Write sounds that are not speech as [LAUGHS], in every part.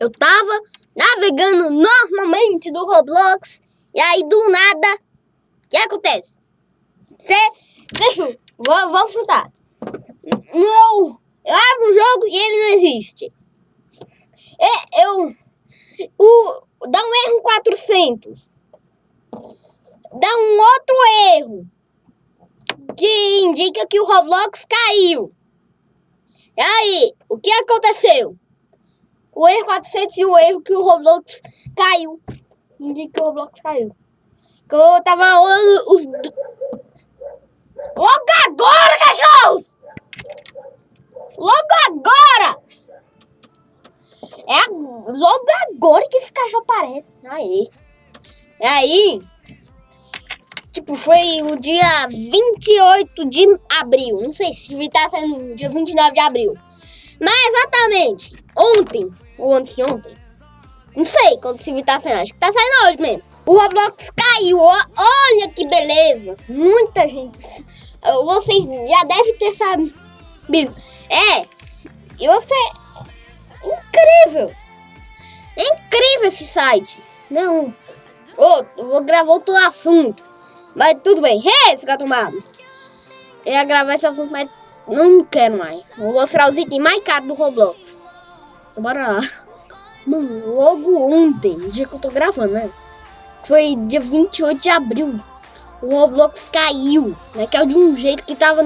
eu tava navegando normalmente do Roblox. E aí, do nada, o que acontece? Você, deixa, vamos chutar. Não, eu abro o jogo e ele não existe. É, eu, o, dá um erro 400. Dá um outro erro. Que indica que o Roblox caiu. E aí, o que aconteceu? O erro 400 e o erro que o Roblox caiu. Indica que o Roblox caiu. Que eu tava olhando os... Logo agora, cachorros! Logo agora! É logo agora que esse cachorro aparece. Aí. Aí. Tipo, foi o dia 28 de abril. Não sei se tá sendo dia 29 de abril. Mas exatamente. Ontem. Ou ontem, ontem. Não sei quando esse vídeo tá saindo. Acho que tá saindo hoje mesmo. O Roblox caiu. Olha que beleza. Muita gente. Vocês já devem ter sabido. É. E você incrível! É incrível esse site! Não, oh, vou gravar outro assunto. Mas tudo bem. Hey, esse gato Eu ia gravar esse assunto, mas não quero mais. Vou mostrar os itens mais caros do Roblox. Então, bora lá. Mano, logo ontem, dia que eu tô gravando, né? Foi dia 28 de abril. O Roblox caiu. Né? Que é de um jeito que tava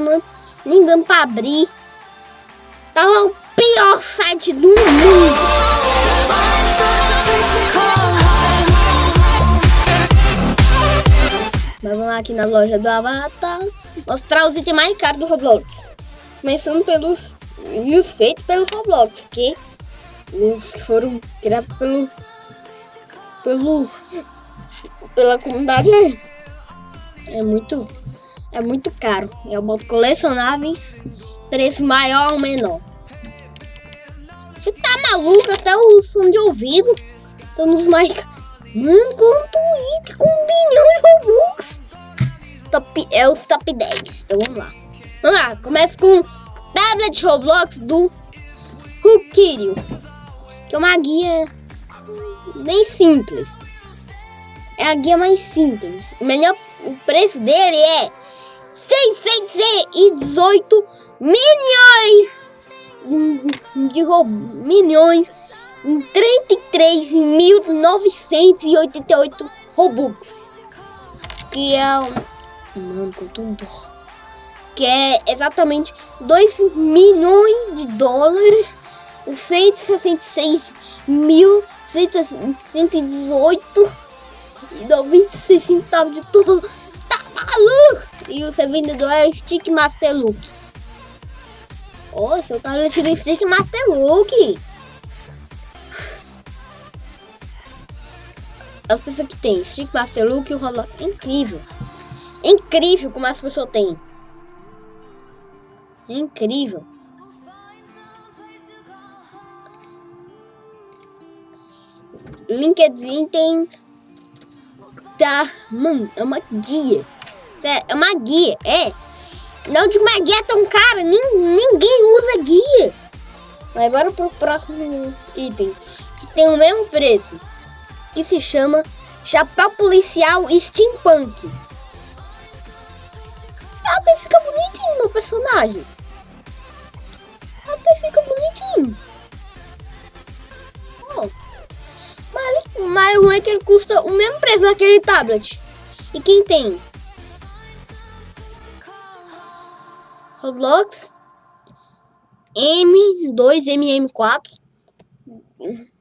nem dando pra abrir. Tava o pior site do mundo. Mas vamos lá aqui na loja do Avatar mostrar os itens mais caros do Roblox. Começando pelos e os feitos pelo Roblox, porque os que foram criados pelo pelo pela comunidade é, é muito é muito caro. É o modo colecionáveis, preço maior ou menor. Você tá maluco? Até o som de ouvido. Estão nos mais. Mano, quanto it com um bilhão de Robux. Top, é os top 10. Então vamos lá. Vamos lá, começa com tablet Roblox do Rukirio. Que é uma guia bem simples. É a guia mais simples. O melhor preço dele é 618 milhões de milhões em 33.988 Robux. Que é mano, com tudo. Que é exatamente 2 milhões de dólares, 166 mil 118 e 96 centavos de tudo. Tá maluco? E o seu vendedor é Stick Master Look. Oh, seu tablet do Stick Master Look. As pessoas que tem Stick Master Look e o Roblox. Incrível. Incrível como as pessoas têm. É incrível. LinkedIn tem... Tá... Mano, é uma guia. É uma guia, é. Não de uma guia tão cara, ninguém usa guia. Mas bora pro próximo item, que tem o mesmo preço, que se chama Chapéu Policial Steampunk. Até fica bonitinho meu personagem. Até fica bonitinho. Oh. Mas, mas o ruim é que ele custa o mesmo preço daquele tablet. E quem tem? Roblox M2, MM4.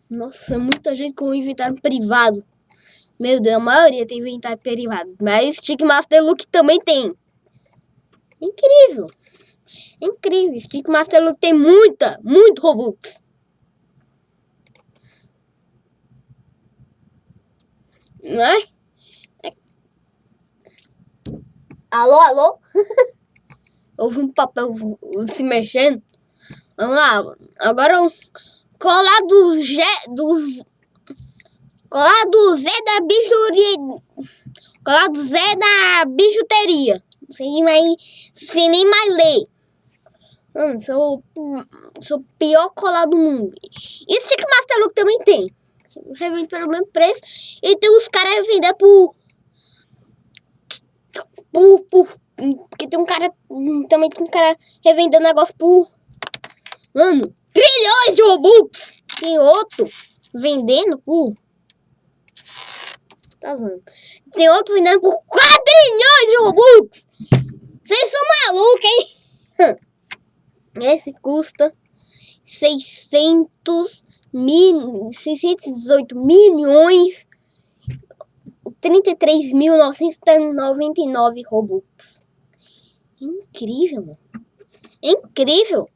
Nossa, muita gente com inventário privado. Meu Deus, a maioria tem inventário privado. Mas Stick Master Look também tem. Incrível. Incrível. Stick Master Look tem muita, muito Robux. Não é? é. Alô, alô? [LAUGHS] Houve um papel se mexendo. Vamos lá. Agora o colar do G, dos colar do Zé da bijuteria. Colar do Zé da bijuteria. Nem mais, nem mais ler. Mano, sou, sou o pior colar do mundo. Isso que Master Look também tem. revende pelo mesmo preço. E tem os caras revender por, por, por. Porque tem um cara. Também tem um cara revendendo negócio por. Mano, trilhões de Robux! Tem outro vendendo por. Tá zoando. Tem outro vendendo por 4 trilhões de Robux! Vocês são malucos, hein? [LAUGHS] Esse custa 600 mil, 618 milhões 33.999 Robux. Incrível, mano. Incrível.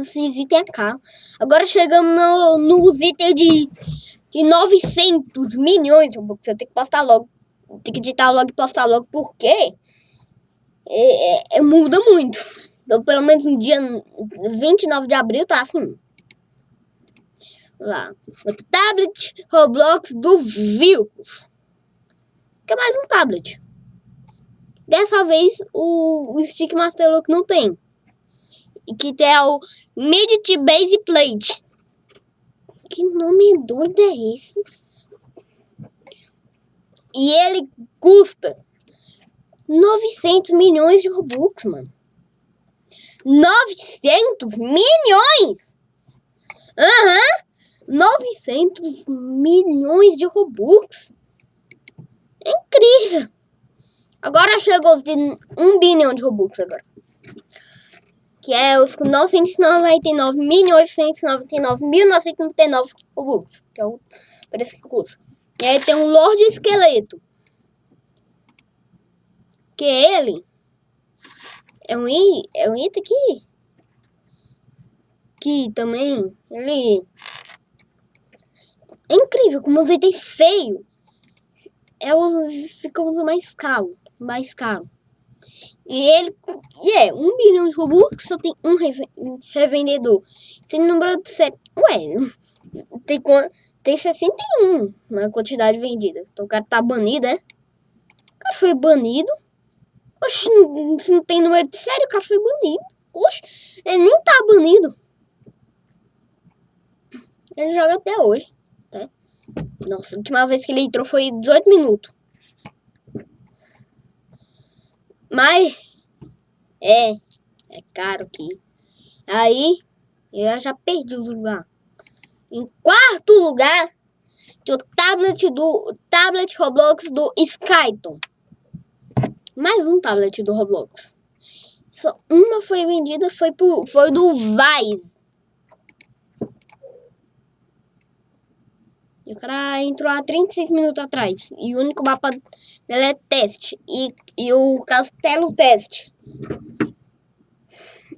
Esses itens é caro. Agora chegamos no, nos itens de, de 900 milhões de Robux. Eu tenho que postar logo. Tem que editar logo e postar logo, porque é, é, é, muda muito. Então, pelo menos no dia 29 de abril tá assim. Lá. O tablet Roblox do Vilcos. Que é mais um tablet. Dessa vez o, o Stick Master Look não tem. E que tem o Midget Base Plate. Que nome doido é esse? E ele custa 900 milhões de Robux, mano. 900 milhões? Aham. Uhum. 900 milhões de Robux. É incrível. Agora chegou os de 1 bilhão de Robux agora. Que é os com 999 milhões 199 mil 999 Robux. Que é o preço que custa. E aí tem um Lorde Esqueleto. Que ele é um, é um item aqui. Que também, ele... É incrível como os itens feios é os, ficam mais caro. Mais caro. E ele e é, um bilhão de Robux só tem um revendedor. Se número de sete. Ué, tem, tem 61 na quantidade vendida. Então o cara tá banido, é? O cara foi banido. Oxe, se não tem número de série, o cara foi banido. Oxe, ele nem tá banido. Ele joga até hoje. Tá? Nossa, a última vez que ele entrou foi 18 minutos. Mas é, é caro aqui. Aí eu já perdi o lugar. Em quarto lugar, o tablet do tablet Roblox do Skyton. Mais um tablet do Roblox. Só uma foi vendida, foi, pro, foi do Vice. E o cara entrou há 36 minutos atrás. E o único mapa dele é teste. E, e o castelo teste.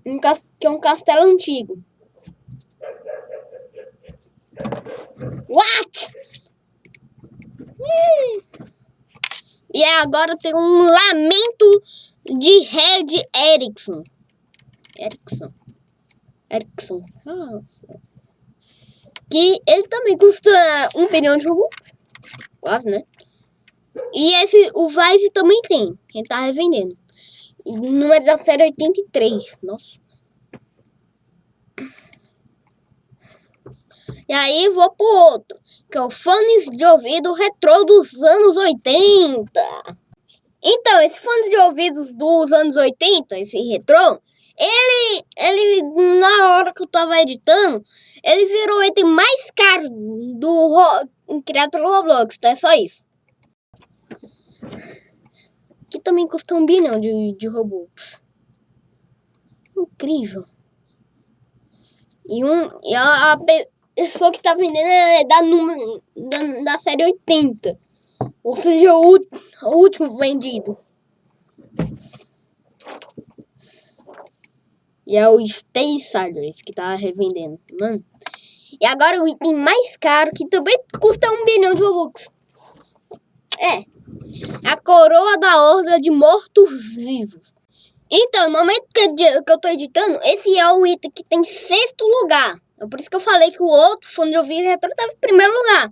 Um, que é um castelo antigo. What? E agora tem um lamento de Red Erickson. Erickson. Erickson. Nossa. Que ele também custa um bilhão de Robux. Quase, né? E esse, o Vice também tem. Quem tá revendendo. E número da série 83. Nossa. E aí vou pro outro, que é o fones de ouvido retrô dos anos 80. Então, esse fone de ouvidos dos anos 80, esse retrô, ele, ele, na hora que eu tava editando, ele virou o item mais caro do criado pelo Roblox, tá? É só isso. Que também custa um bilhão de, de Robux. Incrível. E, um, e a, a pessoa que tá vendendo é da, da, da série 80. Ou seja, o, o último vendido. E é o Stay Silence que tá revendendo, mano. E agora o item mais caro, que também custa um bilhão de Robux. É. A coroa da horda de mortos-vivos. Então, no momento que eu tô editando, esse é o item que tem sexto lugar. É por isso que eu falei que o outro fone de ouvido retrô estava em primeiro lugar.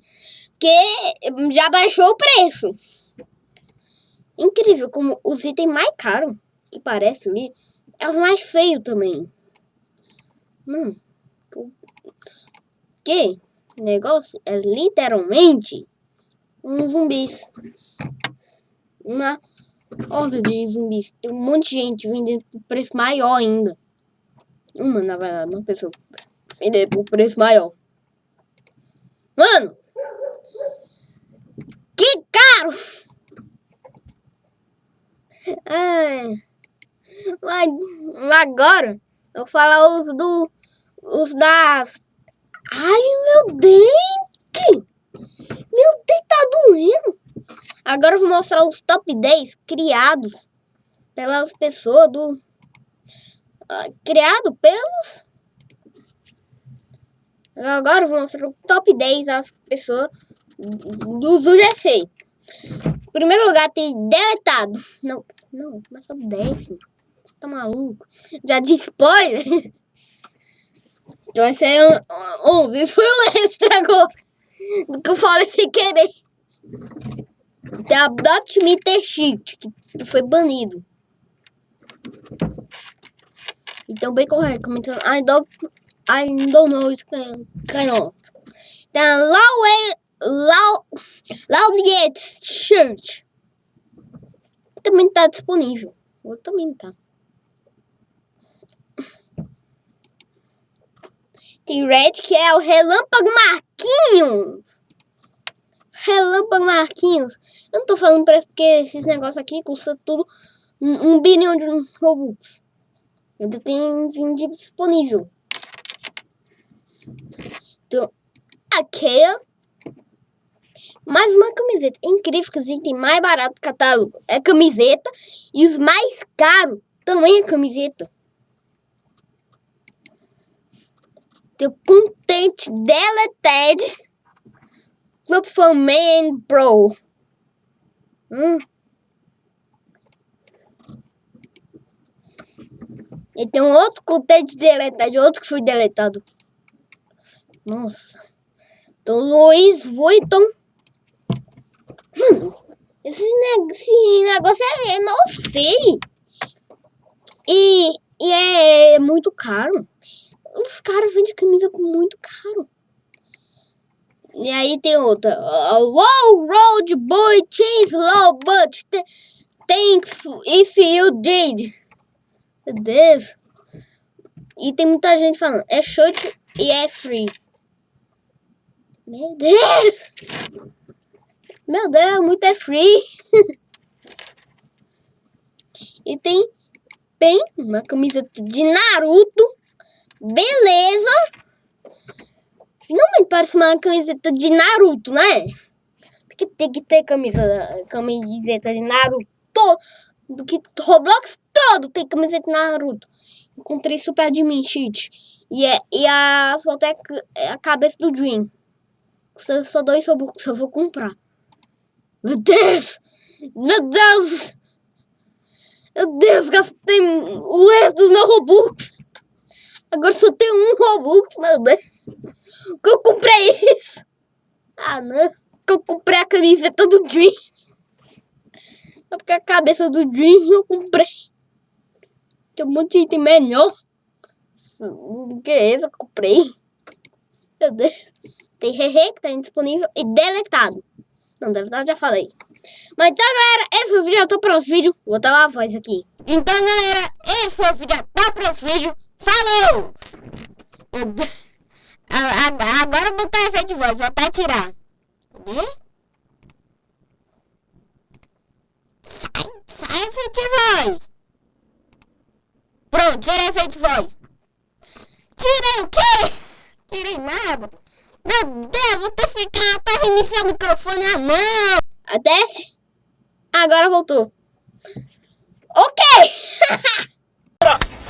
Porque já baixou o preço. Incrível como os itens mais caros que parece ali é os mais feios também. Hum. Que? negócio é literalmente um zumbis. Uma horda de zumbis. Tem um monte de gente vendendo por preço maior ainda. Uma, na verdade, uma pessoa vendendo por preço maior. Mano! Que caro! [LAUGHS] Ai, agora eu vou falar os do. Os das. Ai, meu dente! Meu dente tá doendo! Agora eu vou mostrar os top 10 criados pelas pessoas do. Uh, criado pelos. Agora eu vou mostrar o top 10 das pessoas dos UGC. Em primeiro lugar tem deletado. Não, não, mas é o décimo. Tá maluco? Já disse spoiler? [LAUGHS] Então esse é um, um. Isso foi um extra agora. Que eu falei sem querer. A Adopt Me The que foi banido. Então bem correto, comentando. I don't, I don't know it kind of. Tem a Low Church. Também tá disponível. Eu também tá. Tem Red, que é o Relâmpago Marquinhos. Relâmpago Marquinhos. Eu não tô falando preço porque esses negócios aqui custam tudo um, um bilhão de Robux. Ainda tem vídeo disponível. Então, aqui mais uma camiseta. É incrível que os itens mais baratos do catálogo é camiseta. E os mais caros também é camiseta. O Content Deleted Club for Men Pro. Hum. E tem um outro Content Deleted, outro que foi deletado. Nossa. Então, Luiz Vuitton esse, esse negócio é, é mal feio. E, e é muito caro. Os caras vendem camisa por muito caro. E aí tem outra. Uh, wow, road boy, change low, but thanks if you did. Meu Deus. E tem muita gente falando, é short e é free. Meu Deus. Meu Deus, muito é free. [LAUGHS] e tem bem uma camiseta de Naruto. Beleza. Finalmente parece uma camiseta de Naruto, né? Porque tem que ter camisa, camiseta de Naruto. Do que Roblox todo tem camiseta de Naruto. Encontrei Super Admin Cheat. E, é, e a foto é, a cabeça do Dream. Custa só dois Robux, eu vou comprar. Meu Deus! Meu Deus! Meu Deus, gastei o resto dos meus Robux. Agora só tem um Robux, meu Deus. Que eu comprei isso? Ah, não. Que eu comprei a camiseta do Dream. Só porque a cabeça do Dream eu comprei. Tem um monte de item melhor. O que é esse? Eu comprei. Meu Deus. Tem Hehe que tá indisponível e deletado. Não, verdade já falei. Mas então, galera, esse foi o vídeo. Até o próximo vídeo. Vou botar a voz aqui. Então, galera, esse foi o vídeo. Até o próximo vídeo. Falou! Agora botar efeito de voz. Vou até tirar. Cadê? Sai, sai efeito de voz. Pronto, tirei efeito de voz. Tirei o quê? Tirei nada. Meu Deus, vou ter que ficar até reiniciar o microfone à mão. Desce. Agora voltou. Ok. [LAUGHS]